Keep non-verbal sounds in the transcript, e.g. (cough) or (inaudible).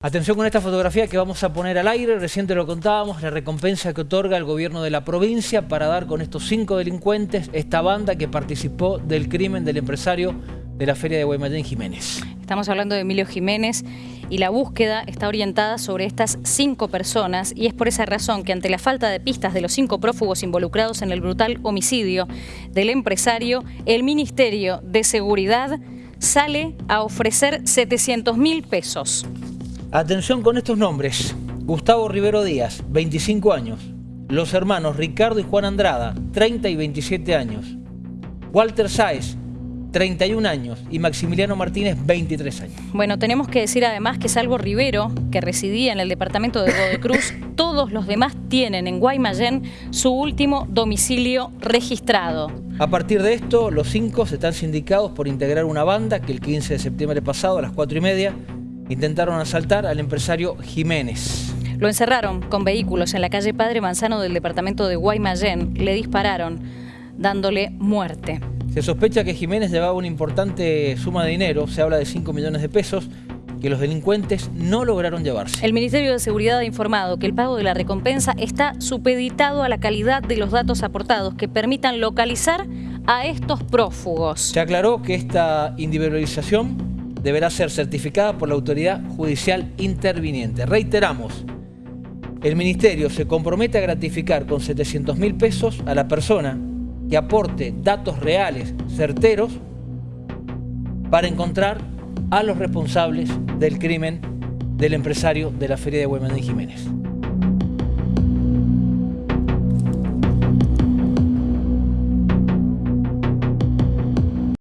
Atención con esta fotografía que vamos a poner al aire, recién te lo contábamos, la recompensa que otorga el gobierno de la provincia para dar con estos cinco delincuentes esta banda que participó del crimen del empresario de la feria de Guaymallén Jiménez. Estamos hablando de Emilio Jiménez y la búsqueda está orientada sobre estas cinco personas y es por esa razón que ante la falta de pistas de los cinco prófugos involucrados en el brutal homicidio del empresario, el Ministerio de Seguridad sale a ofrecer 700 mil pesos. Atención con estos nombres. Gustavo Rivero Díaz, 25 años. Los hermanos Ricardo y Juan Andrada, 30 y 27 años. Walter Sáez, 31 años y Maximiliano Martínez, 23 años. Bueno, tenemos que decir además que salvo Rivero, que residía en el departamento de Godecruz, (laughs) todos los demás tienen en Guaymallén su último domicilio registrado. A partir de esto, los cinco se están sindicados por integrar una banda que el 15 de septiembre pasado a las 4 y media intentaron asaltar al empresario Jiménez. Lo encerraron con vehículos en la calle Padre Manzano del departamento de Guaymallén. Le dispararon, dándole muerte. Se sospecha que Jiménez llevaba una importante suma de dinero, se habla de 5 millones de pesos, que los delincuentes no lograron llevarse. El Ministerio de Seguridad ha informado que el pago de la recompensa está supeditado a la calidad de los datos aportados que permitan localizar a estos prófugos. Se aclaró que esta individualización deberá ser certificada por la autoridad judicial interviniente. Reiteramos, el Ministerio se compromete a gratificar con 700 mil pesos a la persona que aporte datos reales, certeros, para encontrar a los responsables del crimen del empresario de la Feria de Guaymallén Jiménez.